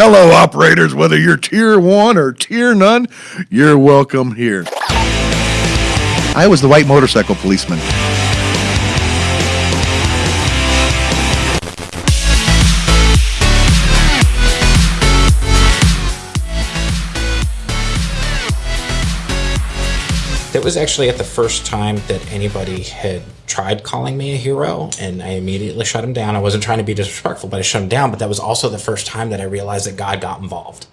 Hello, operators, whether you're tier one or tier none, you're welcome here. I was the white motorcycle policeman. That was actually at the first time that anybody had tried calling me a hero, and I immediately shut him down. I wasn't trying to be disrespectful, but I shut him down. But that was also the first time that I realized that God got involved.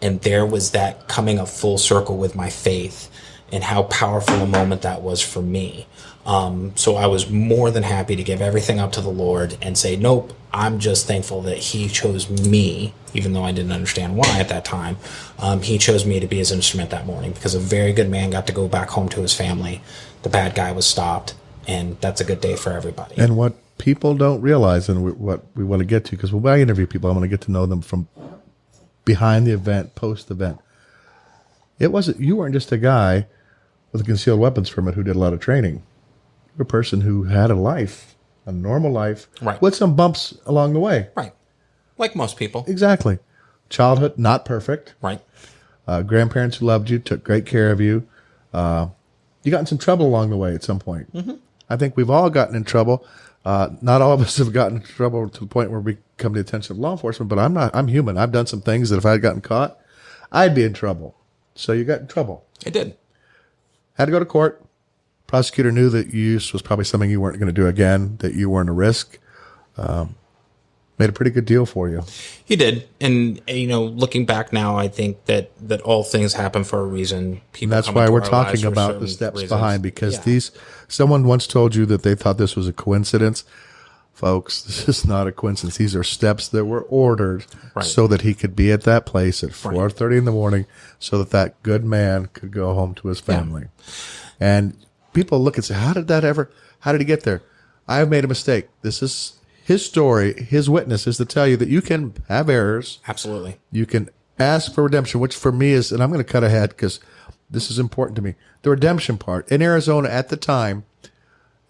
And there was that coming of full circle with my faith and how powerful a moment that was for me. Um, so I was more than happy to give everything up to the Lord and say, nope, I'm just thankful that He chose me, even though I didn't understand why at that time. Um, he chose me to be His instrument that morning because a very good man got to go back home to his family. The bad guy was stopped, and that's a good day for everybody. And what people don't realize, and we, what we want to get to, because when I interview people, I want to get to know them from behind the event, post event. It wasn't, you weren't just a guy with a concealed weapons permit who did a lot of training a person who had a life, a normal life, Right. with some bumps along the way. right. Like most people. Exactly. Childhood, not perfect. Right. Uh, grandparents who loved you, took great care of you. Uh, you got in some trouble along the way at some point. Mm-hmm. I think we've all gotten in trouble. Uh, not all of us have gotten in trouble to the point where we come to the attention of law enforcement, but I'm not, I'm human. I've done some things that if I had gotten caught, I'd be in trouble. So you got in trouble. I did. Had to go to court. Prosecutor knew that use was probably something you weren't going to do again, that you weren't a risk. Um, made a pretty good deal for you. He did, and you know, looking back now, I think that that all things happen for a reason. People. And that's why we're talking about the steps reasons. behind because Yeah. these, someone once told you that they thought this was a coincidence. Folks, this is not a coincidence. These are steps that were ordered Right. so that he could be at that place at 4.30 in the morning so that that good man could go home to his family. And people look and say, how did that ever, how did he get there? I have made a mistake. This is his story. His witness is to tell you that you can have errors. Absolutely. You can ask for redemption, which for me is, and I'm going to cut ahead because this is important to me. The redemption part in Arizona at the time,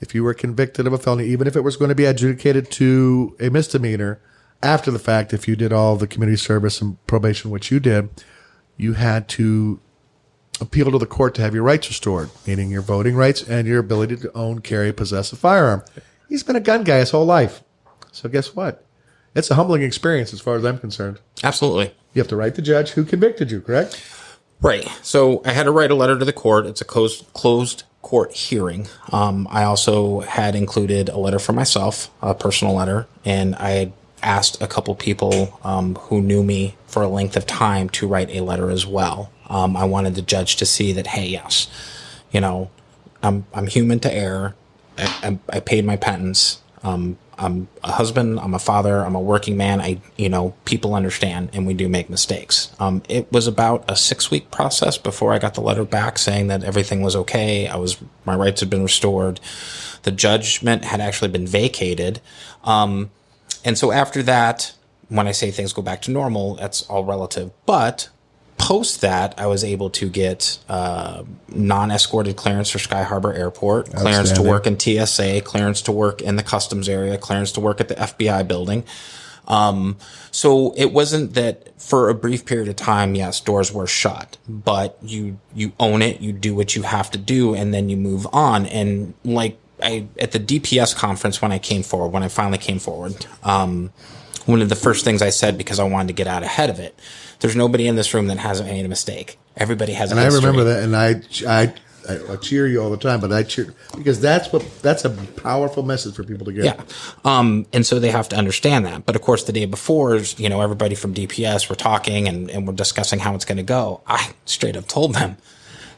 if you were convicted of a felony, even if it was going to be adjudicated to a misdemeanor after the fact, if you did all the community service and probation, which you did, you had to appeal to the court to have your rights restored, meaning your voting rights and your ability to own, carry, possess a firearm. He's been a gun guy his whole life. So guess what? It's a humbling experience as far as I'm concerned. Absolutely. You have to write the judge who convicted you, correct? Right. So I had to write a letter to the court. It's a closed closed court hearing. Um, I also had included a letter for myself, a personal letter, and I asked a couple people um, who knew me for a length of time to write a letter as well. Um, I wanted the judge to see that, hey, yes, you know, I'm I'm human to err. I, I, I paid my penance. Um, I'm a husband. I'm a father. I'm a working man. I, you know, people understand, and we do make mistakes. Um, it was about a six week process before I got the letter back saying that everything was okay. I was my rights had been restored. The judgment had actually been vacated. Um, and so after that, when I say things go back to normal, that's all relative. But post that, I was able to get uh, non-escorted clearance for Sky Harbor Airport, clearance to work in TSA, clearance to work in the customs area, clearance to work at the FBI building. Um, so it wasn't that for a brief period of time, yes, doors were shut, but you, you own it, you do what you have to do, and then you move on. And like I, at the DPS conference when I came forward, when I finally came forward, um, one of the first things I said because I wanted to get out ahead of it. There's nobody in this room that hasn't made a mistake. Everybody has. And I remember that, and I, I, I, I cheer you all the time, but I cheer because that's what that's a powerful message for people to get. Yeah. Um, and so they have to understand that. But of course, the day before, you know, everybody from DPS were talking and, and we're discussing how it's going to go. I straight up told them,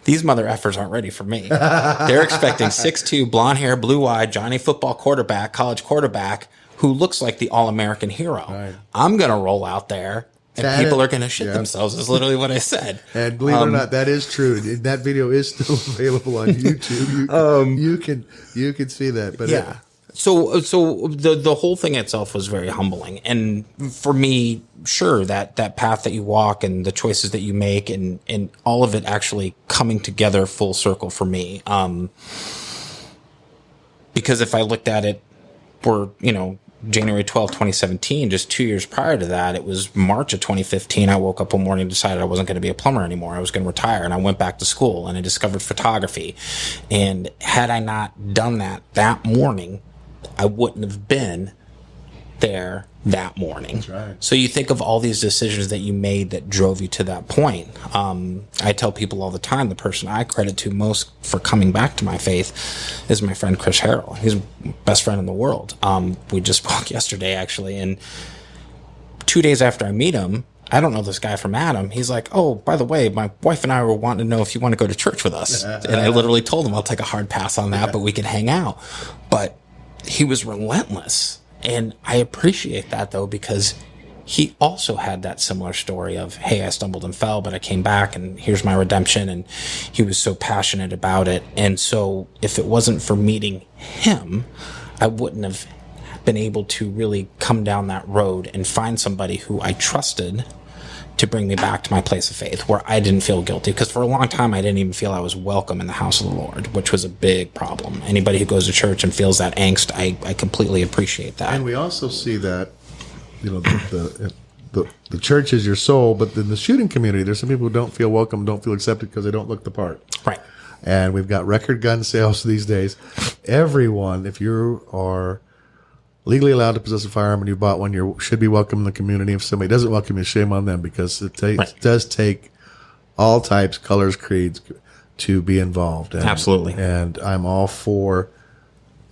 these mother effers aren't ready for me. They're expecting 6'2, blonde hair, blue eyed, Johnny football quarterback, college quarterback, who looks like the all American hero. I'm going to roll out there and That people is- are going to shit yeah. themselves, is literally what I said. And believe Um, it or not, that is true. That video is still available on YouTube. You, you can you can see that. But Um, yeah so so the the whole thing itself was very humbling and for me sure that that path that you walk and the choices that you make and and all of it actually coming together full circle for me um because if i looked at it we're you know January 12, 2017, just two years prior to that, it was March of 2015. I woke up one morning and decided I wasn't going to be a plumber anymore. I was going to retire. And I went back to school and I discovered photography. And had I not done that that morning, I wouldn't have been there that morning. right. So you think of all these decisions that you made that drove you to that point. Um, I tell people all the time the person I credit to most for coming back to my faith is my friend Chris Harrell. He's best friend in the world. Um, we just spoke yesterday actually, and two days after I meet him. I don't know this guy from Adam. He's like, oh, by the way, my wife and I were wanting to know if you want to go to church with us. and I literally told him I'll take a hard pass on that, but we can hang out. But he was relentless. And I appreciate that though, because he also had that similar story of, hey, I stumbled and fell, but I came back and here's my redemption. And he was so passionate about it. And so if it wasn't for meeting him, I wouldn't have been able to really come down that road and find somebody who I trusted to bring me back to my place of faith where I didn't feel guilty. Because for a long time, I didn't even feel I was welcome in the house of the Lord, which was a big problem. Anybody who goes to church and feels that angst, I, I completely appreciate that. And we also see that, you know, the, the the the church is your soul, but in the shooting community, there's some people who don't feel welcome, don't feel accepted because they don't look the part. right. And we've got record gun sales these days. Everyone, if you are legally allowed to possess a firearm and you bought one, you should be welcome in the community. If somebody doesn't welcome you, shame on them because it, ta- Right. does take all types, colors, creeds to be involved. And, Absolutely. And I'm all for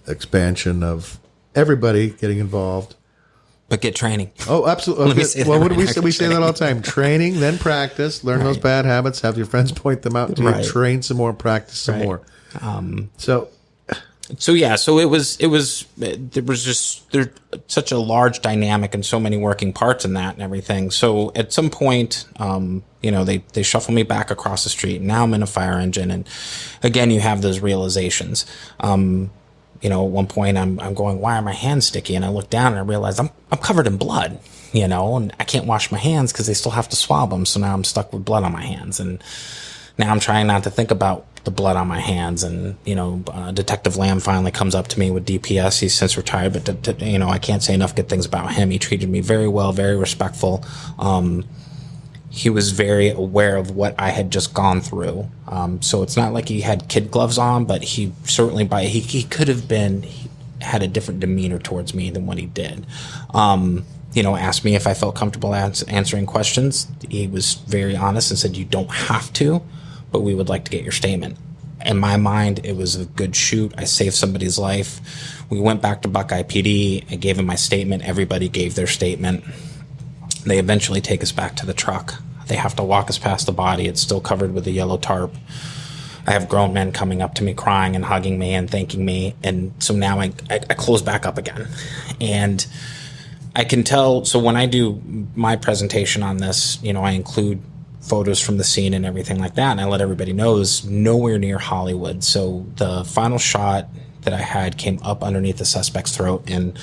expansion of everybody getting involved. But get training. Oh, absolutely. Okay. well, what do we say? We say that all the time. Training, then practice. Learn those bad habits. Have your friends point them out to Right. you. Train some more. Practice some Right. more. Um, so so yeah so it was it was there was just there's such a large dynamic and so many working parts in that and everything. So at some point um you know they they shuffle me back across the street. Now i'm in a fire engine. And again you have those realizations. Um you know at one point i'm i'm going why are my hands sticky? And i look down and i realize i'm i'm covered in blood you know and i can't wash my hands because they still have to swab them so now i'm stuck with blood on my hands. And now I'm trying not to think about the blood on my hands. And, you know, uh, Detective Lamb finally comes up to me with DPS. He's since retired, but, you know, I can't say enough good things about him. He treated me very well, very respectful. Um, he was very aware of what I had just gone through. Um, so it's not like he had kid gloves on, but he certainly by he, he could have been had a different demeanor towards me than what he did. Um, you know, asked me if I felt comfortable ans- answering questions. He was very honest and said, "You don't have to, but we would like to get your statement." In my mind, it was a good shoot. I saved somebody's life. We went back to Buckeye PD. I gave him my statement. Everybody gave their statement. They eventually take us back to the truck. They have to walk us past the body. It's still covered with a yellow tarp. I have grown men coming up to me, crying and hugging me and thanking me. And so now I, I, I close back up again. And I can tell. So when I do my presentation on this, you know, I include photos from the scene and everything like that. And I let everybody know it's nowhere near Hollywood. So the final shot that I had came up underneath the suspect's throat and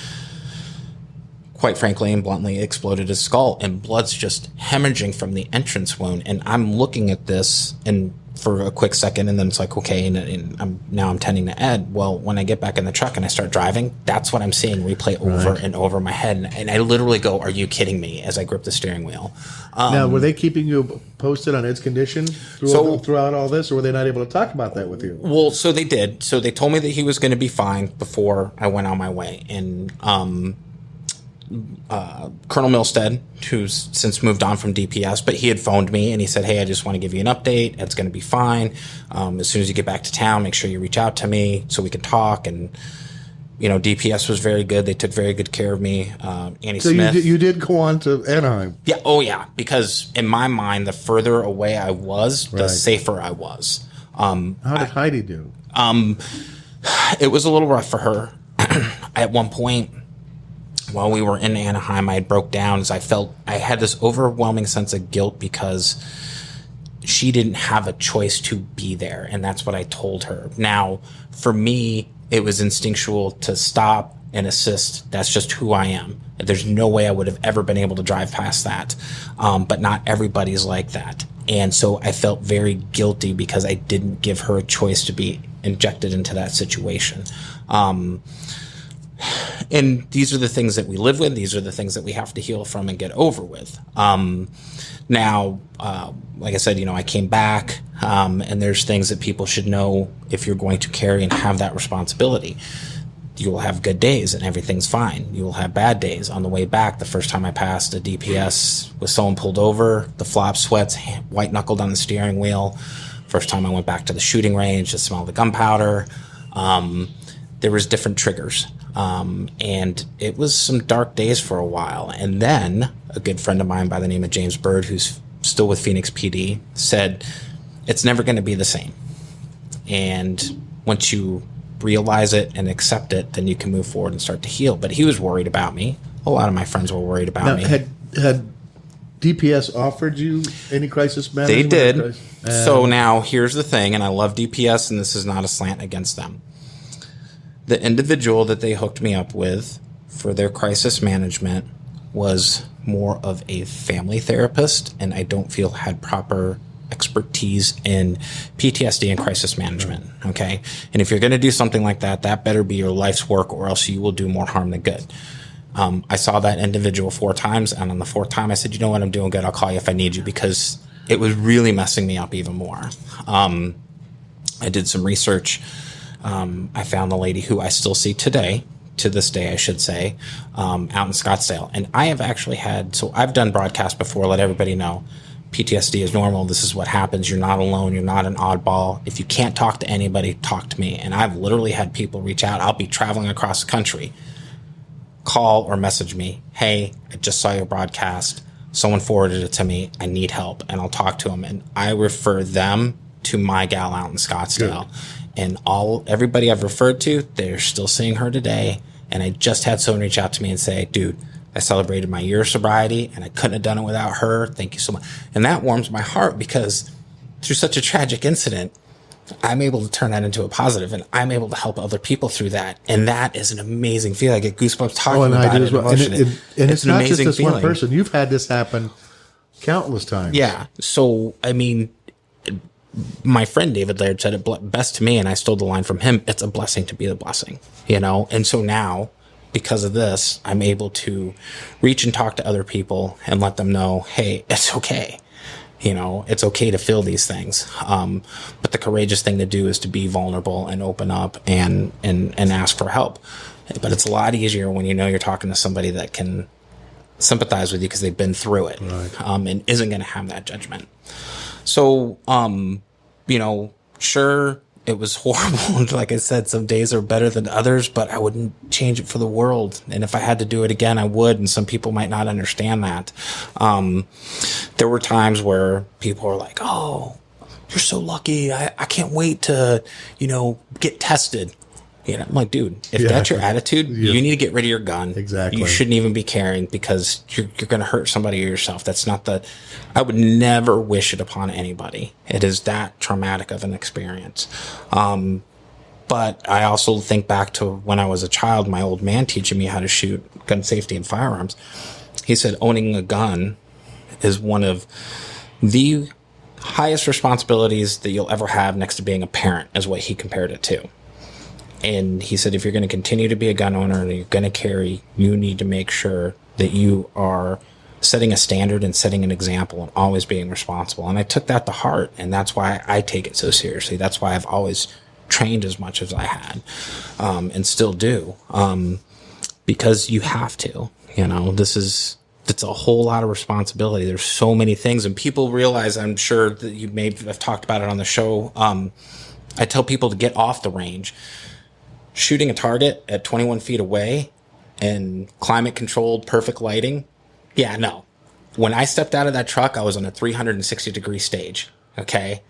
quite frankly and bluntly exploded his skull and blood's just hemorrhaging from the entrance wound and i'm looking at this and for a quick second and then it's like okay and, and i'm now i'm tending to ed well when i get back in the truck and i start driving that's what i'm seeing replay over and over my head and, and i literally go are you kidding me as i grip the steering wheel now, were they keeping you posted on its condition throughout, So- throughout all this, or were they not able to talk about that with you? Well, so they did. So they told me that he was going to be fine before I went on my way. And um, uh, Colonel Milstead, who's since moved on from DPS, but he had phoned me and he said, "Hey, I just want to give you an update. It's going to be fine. Um, as soon as you get back to town, make sure you reach out to me so we can talk." And you know, DPS was very good. They took very good care of me. Um, Annie So you Smith. did, you did go on to Anaheim. Yeah. Oh, yeah. Because in my mind, the further away I was, the safer I was. Um, How did Heidi do? it was a little rough for her. At one point, while we were in Anaheim, I broke down as I felt I had this overwhelming sense of guilt because she didn't have a choice to be there. And that's what I told her. Now, for me, it was instinctual to stop and assist. That's just who I am. There's no way I would have ever been able to drive past that. Um, but not everybody's like that. And so I felt very guilty because I didn't give her a choice to be injected into that situation. Um, and these are the things that we live with. These are the things that we have to heal from and get over with. Um, now, uh, like I said, you know, I came back, um, and there's things that people should know if you're going to carry and have that responsibility. You will have good days and everything's fine. You will have bad days. On the way back, the first time I passed a DPS with someone pulled over, the flop sweats, white knuckled on the steering wheel. First time I went back to the shooting range, the smell of the gunpowder. Um, there was different triggers. Um, and it was some dark days for a while. And then a good friend of mine by the name of James Bird, who's still with Phoenix PD, said, It's never going to be the same. And once you realize it and accept it, then you can move forward and start to heal. But he was worried about me. A lot of my friends were worried about Now, me. had had DPS offered you any crisis management? They did. Uh, so now here's the thing, and I love DPS, and this is not a slant against them. The individual that they hooked me up with for their crisis management was more of a family therapist, and I don't feel had proper expertise in PTSD and crisis management. Okay. And if you're going to do something like that, that better be your life's work, or else you will do more harm than good. Um, I saw that individual four times, and on the fourth time, I said, "You know what? I'm doing good. I'll call you if I need you," because it was really messing me up even more. Um, I did some research. Um, I found the lady who I still see today, to this day, I should say, um, out in Scottsdale. And I have actually had, so I've done broadcasts before, let everybody know PTSD is normal. This is what happens. You're not alone. You're not an oddball. If you can't talk to anybody, talk to me. And I've literally had people reach out. I'll be traveling across the country call or message me, hey, I just saw your broadcast. Someone forwarded it to me. I need help. And I'll talk to them. And I refer them to my gal out in Scottsdale. And all everybody I've referred to, they're still seeing her today. And I just had someone reach out to me and say, dude, I celebrated my year of sobriety and I couldn't have done it without her. Thank you so much. And that warms my heart because through such a tragic incident, I'm able to turn that into a positive and I'm able to help other people through that. And that is an amazing feeling. I get goosebumps talking Oh, and about I do it. as well. And, it, it- and it's, an not just this one person. You've had this happen countless times. Yeah. So, I mean, my friend David Laird said it best to me, and I stole the line from him. It's a blessing to be the blessing, you know? And so now, because of this, I'm able to reach and talk to other people and let them know, hey, it's okay. You know, it's okay to feel these things. Um, but the courageous thing to do is to be vulnerable and open up and, and, and ask for help. But it's a lot easier when you know you're talking to somebody that can sympathize with you because they've been through it um, and isn't going to have that judgment. So, um, you know, sure, it was horrible. like I said, some days are better than others, but I wouldn't change it for the world. And if I had to do it again, I would. And some people might not understand that. Um, there were times where people were like, oh, you're so lucky. I, I can't wait to, you know, get tested. You know, I'm like, dude, if Yeah. that's your attitude, Yeah. you need to get rid of your gun. Exactly. You shouldn't even be carrying because you're, you're going to hurt somebody or yourself. That's not the, I would never wish it upon anybody. It is that traumatic of an experience. Um, but I also think back to when I was a child, my old man teaching me how to shoot gun safety and firearms. He said owning a gun is one of the highest responsibilities that you'll ever have next to being a parent, is what he compared it to. And he said, if you're going to continue to be a gun owner and you're going to carry, you need to make sure that you are setting a standard and setting an example and always being responsible. And I took that to heart. And that's why I take it so seriously. That's why I've always trained as much as I had um, and still do um, because you have to. You know, this is. It's a whole lot of responsibility. There's so many things, and people realize. I'm sure that you may have talked about it on the show. Um, I tell people to get off the range shooting a target at 21 feet away and climate controlled perfect lighting yeah no when i stepped out of that truck i was on a 360 degree stage okay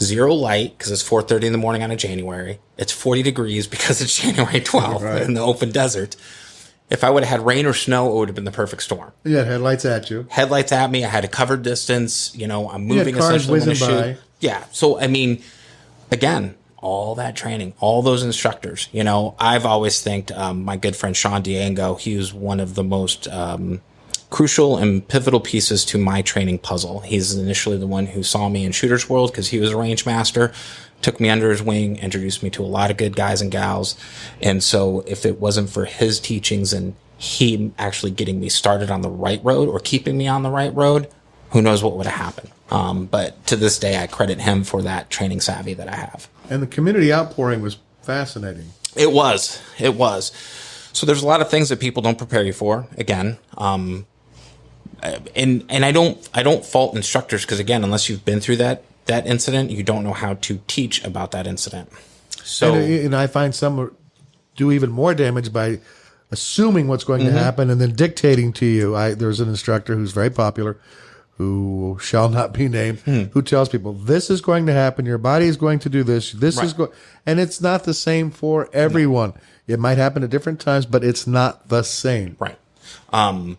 zero light because it's 4.30 in the morning on a january it's 40 degrees because it's january 12th Right. in the open desert if i would have had rain or snow it would have been the perfect storm Yeah, headlights at you. headlights at me. I had a covered distance. You know, I'm moving essentially when I shoot. by. Yeah. So I mean, again, all that training, all those instructors. You know, I've always thanked um, my good friend Sean Diango. He was one of the most um, crucial and pivotal pieces to my training puzzle. He's initially the one who saw me in Shooter's World because he was a range master. took me under his wing, introduced me to a lot of good guys and gals. And so if it wasn't for his teachings and he actually getting me started on the right road or keeping me on the right road, who knows what would have happened. Um, but to this day, I credit him for that training savvy that I have. And the community outpouring was fascinating. It was. It was. So there's a lot of things that people don't prepare you for. Again, um, and and I don't I don't fault instructors because again, unless you've been through that that incident, you don't know how to teach about that incident. So and, and I find some do even more damage by assuming what's going Mm-hmm. to happen and then dictating to you. I there's an instructor who's very popular who shall not be named Hmm. who tells people this is going to happen. Your body is going to do this. This is going and it's not the same for everyone. It might happen at different times but it's not the same. Right, um,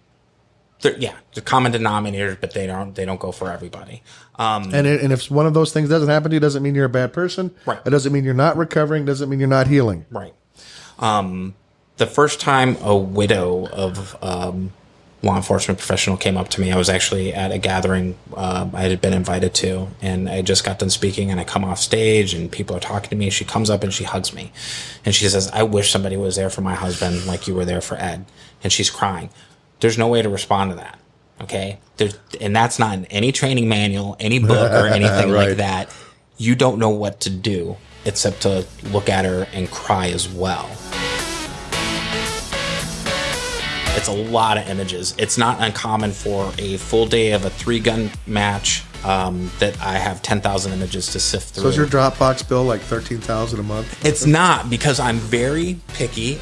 they're- yeah, the common denominators, but they don't they don't go for everybody. Um, and, it, and if one of those things doesn't happen to you doesn't mean you're a bad person. Right. it doesn't mean you're not recovering. Doesn't mean you're not healing. Right. Um, the first time a widow of um, law enforcement professional came up to me, I was actually at a gathering uh, I had been invited to, and I just got done speaking, and I come off stage, and people are talking to me. She comes up and she hugs me, and she says, "I wish somebody was there for my husband, like you were there for Ed," and she's crying. There's no way to respond to that. Okay, There's, and that's not in any training manual, any book, or anything Right. like that. You don't know what to do except to look at her and cry as well. It's a lot of images. It's not uncommon for a full day of a three gun match um, that I have 10,000 images to sift through. so is your dropbox bill like 13000 a month it's not because I'm very picky